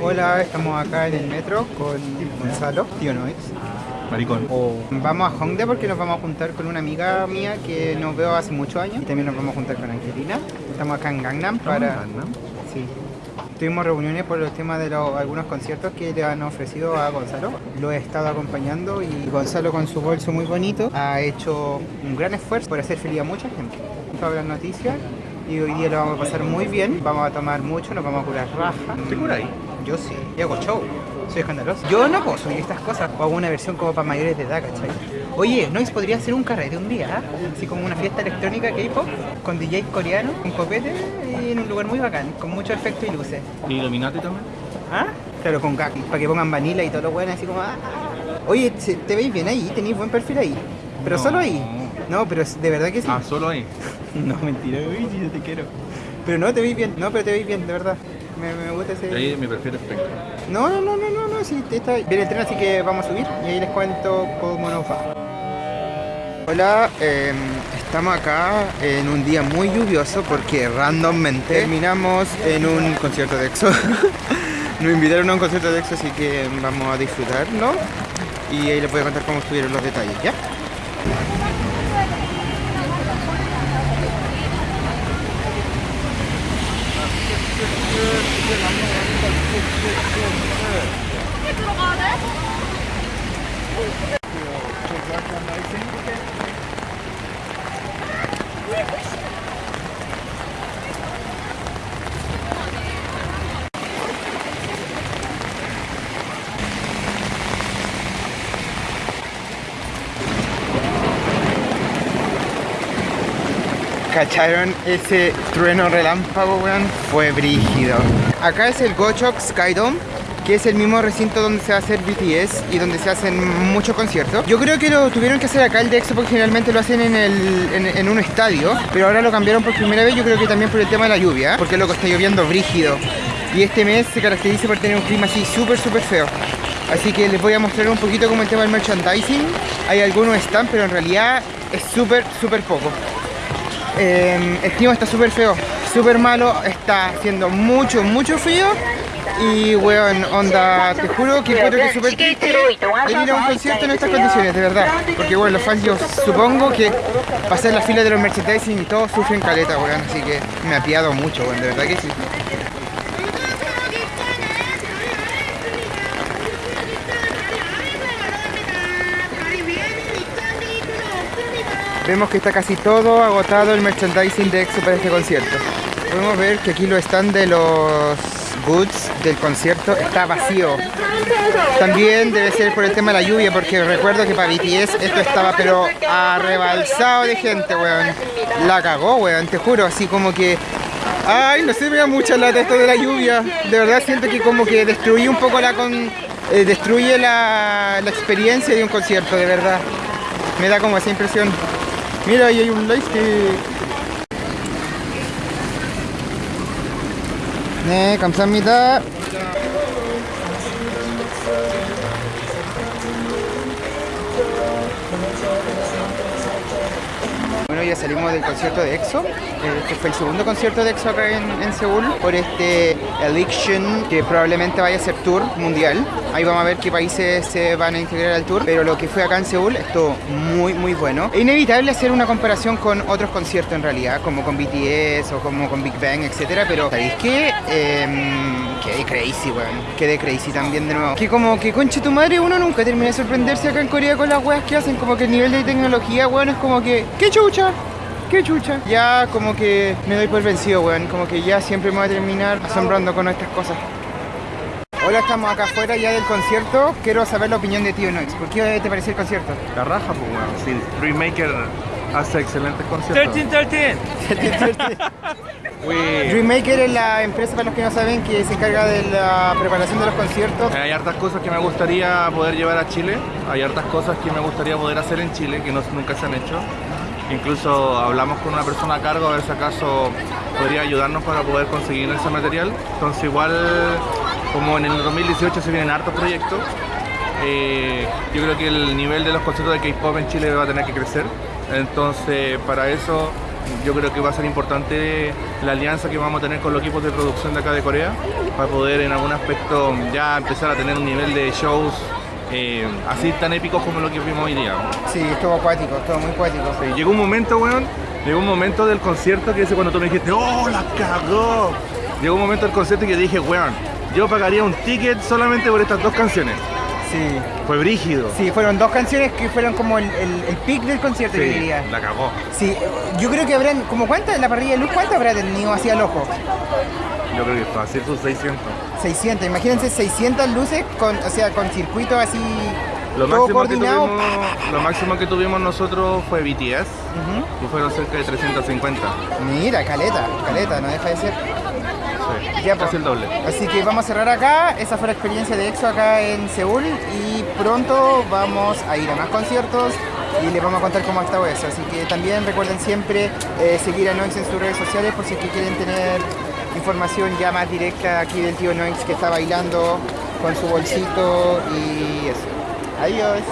Hola, estamos acá en el metro con Gonzalo, tío Noix. Maricón. Vamos a Hongdae porque nos vamos a juntar con una amiga mía que nos veo hace muchos años. Y también nos vamos a juntar con Angelina. Estamos acá en Gangnam para... Sí. Tuvimos reuniones por los temas de los, algunos conciertos que le han ofrecido a Gonzalo. Lo he estado acompañando y Gonzalo con su bolso muy bonito ha hecho un gran esfuerzo por hacer feliz a mucha gente. Todas las noticias y hoy día lo vamos a pasar muy bien. Vamos a tomar mucho, nos vamos a curar raja. ¿Te ahí? Yo sí, y hago show. Soy escandaloso. Yo no puedo subir estas cosas. O hago una versión como para mayores de edad, ¿cachai? Oye, ¿no podría ser un carrete un día? ¿ah? Así como una fiesta electrónica K-pop con DJ coreano, con copete y en un lugar muy bacán, con mucho efecto y luces. ¿Y Illuminati también? ¿Ah? Claro, con para que pongan vanilla y todo lo bueno, así como. Ah. Oye, te veis bien ahí, tenéis buen perfil ahí. Pero solo ahí. No, pero de verdad que sí. Ah, solo ahí. no, mentira, uy, yo te quiero. Pero no, te veis bien, no, pero te veis bien, de verdad. Me, me gusta ese... Ahí mi perfil espectro. No, no, no, no, no, no, sí, está Viene el tren, así que vamos a subir y ahí les cuento cómo nos va. Hola, eh, estamos acá en un día muy lluvioso porque randommente terminamos en un concierto de EXO. Nos invitaron a un concierto de EXO, así que vamos a disfrutarlo y ahí les voy a contar cómo estuvieron los detalles, ¿ya? 이제 남는 ¿Cacharon ese trueno relámpago, weón? Fue brígido. Acá es el Gochok Skydome que es el mismo recinto donde se va a hacer BTS y donde se hacen muchos conciertos. Yo creo que lo tuvieron que hacer acá el de porque generalmente lo hacen en, un estadio, pero ahora lo cambiaron por primera vez, yo creo que también por el tema de la lluvia, porque loco está lloviendo brígido. Y este mes se caracteriza por tener un clima así súper súper feo. Así que les voy a mostrar un poquito como el tema del merchandising. Hay algunos están, pero en realidad es súper súper poco. Eh, el clima está súper feo, súper malo, está haciendo mucho, mucho frío y weón, onda, te juro que creo que es súper triste ir a un concierto en estas condiciones, de verdad. Porque bueno, los fans yo supongo que pasar la fila de los merchandising y todos sufren caleta, weón. Así que me ha piado mucho, weón, de verdad que sí. Vemos que está casi todo agotado el merchandising de EXO para este concierto. Podemos ver que aquí lo están de los goods del concierto está vacío. También debe ser por el tema de la lluvia, porque recuerdo que para BTS esto estaba pero arrebalsado de gente, weón. La cagó, weón, te juro, así como que... Ay, no sé, me da mucha lata esto de la lluvia. De verdad siento que como que destruye un poco la... Con, eh, destruye la, la experiencia de un concierto, de verdad. Me da como esa impresión. Mira, ahí hay un lightstick. 네, 감사합니다. Ya salimos del concierto de EXO. Este fue el segundo concierto de EXO acá en, Seúl por este Election que probablemente vaya a ser tour mundial. Ahí vamos a ver qué países se van a integrar al tour. Pero lo que fue acá en Seúl estuvo muy, muy bueno. Es inevitable hacer una comparación con otros conciertos en realidad, como con BTS o como con Big Bang, etcétera. Pero ¿sabéis qué? Eh, quedé crazy, weón. Quedé crazy también de nuevo. Que como que conche tu madre, uno nunca termina de sorprenderse acá en Corea con las weas que hacen. Como que el nivel de tecnología, weón, es como que. ¡Qué chucha! qué chucha. Ya como que me doy por vencido, weón. Como que ya siempre me voy a terminar asombrando con estas cosas. Hola, estamos acá afuera ya del concierto. Quiero saber la opinión de Tío Noix. ¿Por qué te pareció el concierto? La raja, pues, weón. Sí, Dreammaker hace excelentes conciertos. 13, 13. Dreammaker es la empresa, para los que no saben, que se encarga de la preparación de los conciertos. Hay hartas cosas que me gustaría poder llevar a Chile. Hay hartas cosas que me gustaría poder hacer en Chile que no, nunca se han hecho. Incluso hablamos con una persona a cargo a ver si acaso podría ayudarnos para poder conseguir ese material. Entonces igual, como en el 2018 se vienen hartos proyectos, eh, yo creo que el nivel de los conciertos de K-pop en Chile va a tener que crecer. Entonces para eso yo creo que va a ser importante la alianza que vamos a tener con los equipos de producción de acá de Corea para poder en algún aspecto ya empezar a tener un nivel de shows eh, así tan épicos como lo que vimos hoy día. Sí, estuvo acuático, estuvo muy acuático. Sí, llegó un momento, weón, llegó un momento del concierto que ese cuando tú me dijiste, ¡oh, la cagó! Llegó un momento del concierto que dije, weón, yo pagaría un ticket solamente por estas dos canciones. Sí. Fue brígido. Sí, fueron dos canciones que fueron como el, el, el pic del concierto, yo Sí, diría. la cagó. Sí, yo creo que habrán, como cuántas, la parrilla de luz, ¿cuánto habrá tenido hacia el ojo? Yo creo que fácil sus 600. 600, imagínense 600 luces, con, o sea, con circuito así, Lo todo máximo, que tuvimos, lo máximo que tuvimos nosotros fue BTS, y fueron cerca de 350. Mira, caleta, caleta, no deja de ser. Ya, casi el doble. Así que vamos a cerrar acá. Esa fue la experiencia de EXO acá en Seúl. Y pronto vamos a ir a más conciertos y les vamos a contar cómo ha estado eso. Así que también recuerden siempre eh, seguir a Noix en sus redes sociales por si es que quieren tener información ya más directa aquí del tío Noix que está bailando con su bolsito y eso. Adiós.